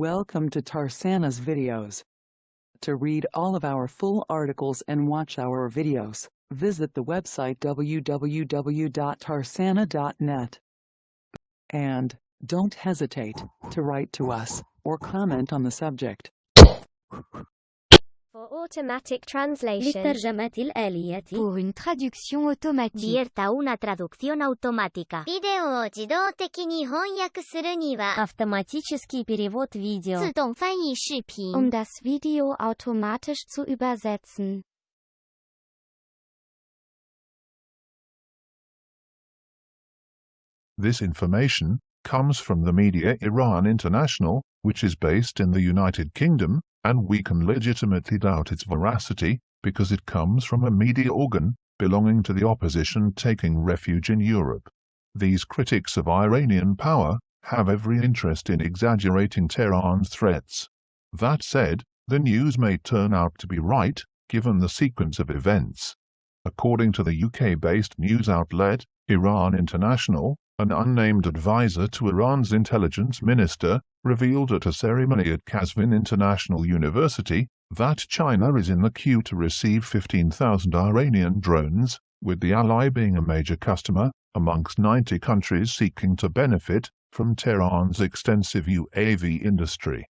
Welcome to Tarsana's videos. To read all of our full articles and watch our videos, visit the website www.tarsana.net. And, don't hesitate to write to us or comment on the subject. For automatic translation. للترجمة الآلية Pour une traduction automatique. Abierta una traducción automática. ビデオを自動的に翻訳するには、 Автоматический перевод видео 自動翻译視頻 Um das Video automatisch zu übersetzen. This information comes from the media Iran International, which is based in the United Kingdom, and we can legitimately doubt its veracity because it comes from a media organ belonging to the opposition taking refuge in Europe. These critics of Iranian power have every interest in exaggerating Tehran's threats. That said, the news may turn out to be right, given the sequence of events. According to the UK-based news outlet, Iran International, an unnamed advisor to Iran's intelligence minister, revealed at a ceremony at Qazvin International University that China is in the queue to receive 15,000 Iranian drones, with the ally being a major customer, amongst 90 countries seeking to benefit from Tehran's extensive UAV industry.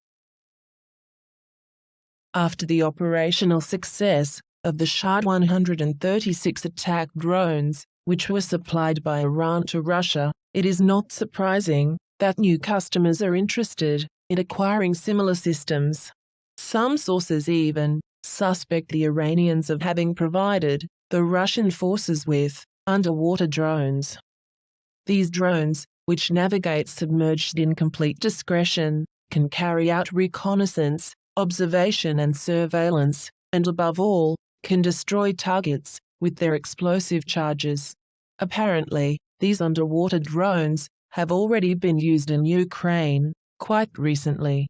After the operational success of the Shahed 136 attack drones, which were supplied by Iran to Russia, it is not surprising that new customers are interested in acquiring similar systems. Some sources even suspect the Iranians of having provided the Russian forces with underwater drones. These drones, which navigate submerged in complete discretion, can carry out reconnaissance, observation and surveillance, and above all, can destroy targets with their explosive charges. Apparently, these underwater drones have already been used in Ukraine quite recently.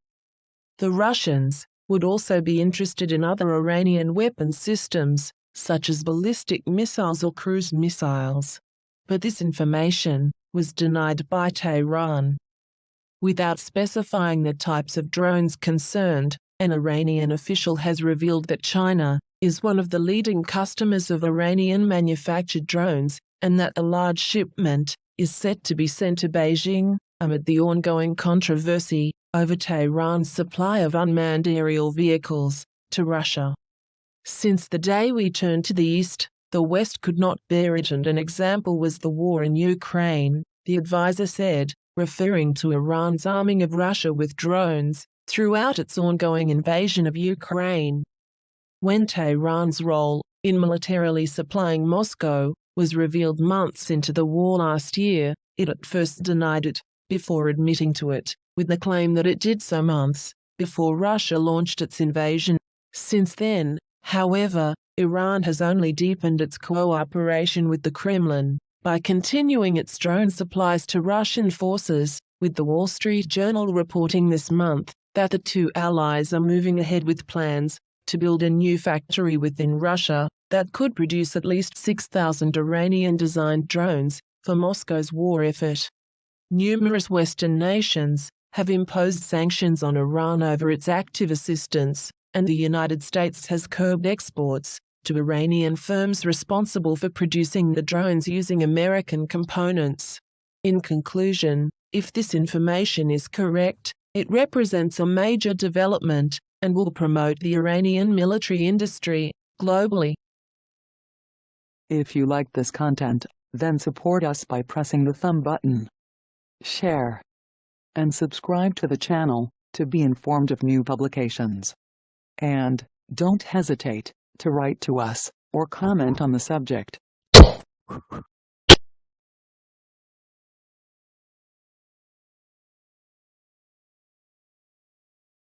The Russians would also be interested in other Iranian weapon systems, such as ballistic missiles or cruise missiles. But this information was denied by Tehran. Without specifying the types of drones concerned, an Iranian official has revealed that China is one of the leading customers of Iranian manufactured drones and that a large shipment is set to be sent to Beijing amid the ongoing controversy over Tehran's supply of unmanned aerial vehicles to Russia. Since the day we turned to the east, the West could not bear it, and an example was the war in Ukraine, the advisor said, referring to Iran's arming of Russia with drones throughout its ongoing invasion of Ukraine. When Tehran's role in militarily supplying Moscow was revealed months into the war last year, it at first denied it, before admitting to it, with the claim that it did so months before Russia launched its invasion. Since then, however, Iran has only deepened its cooperation with the Kremlin by continuing its drone supplies to Russian forces, with the Wall Street Journal reporting this month that the two allies are moving ahead with plans to build a new factory within Russia that could produce at least 6,000 Iranian designed drones for Moscow's war effort. Numerous Western nations have imposed sanctions on Iran over its active assistance, and the United States has curbed exports to Iranian firms responsible for producing the drones using American components. In conclusion, if this information is correct, it represents a major development and will promote the Iranian military industry globally. If you like this content, then support us by pressing the thumb button, share, and subscribe to the channel to be informed of new publications. And, don't hesitate to write to us or comment on the subject.